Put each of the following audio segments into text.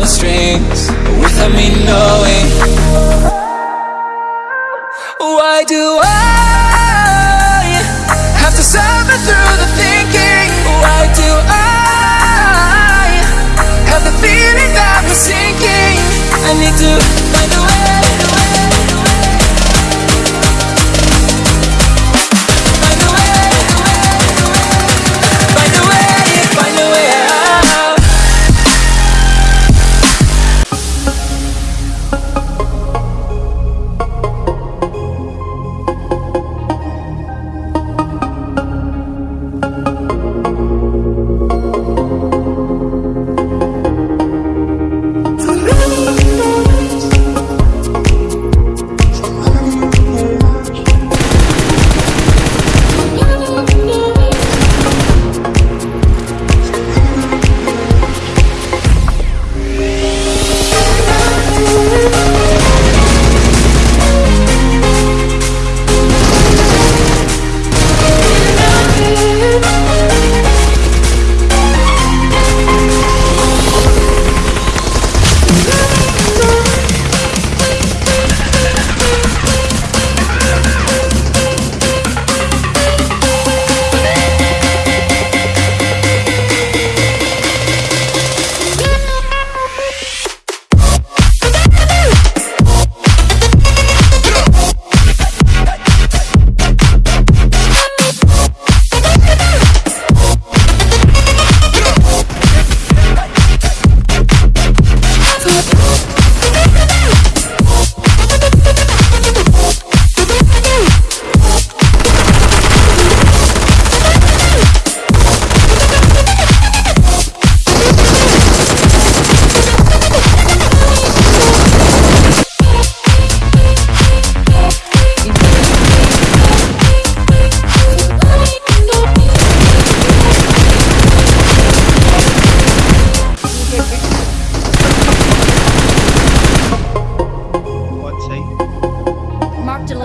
the strings Without me knowing. Why do I have to say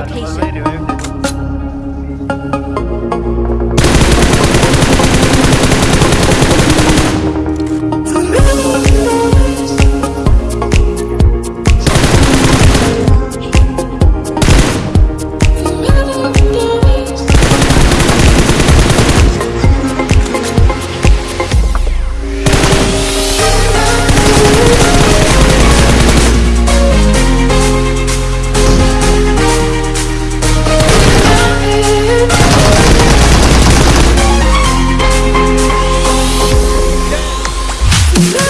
location. No!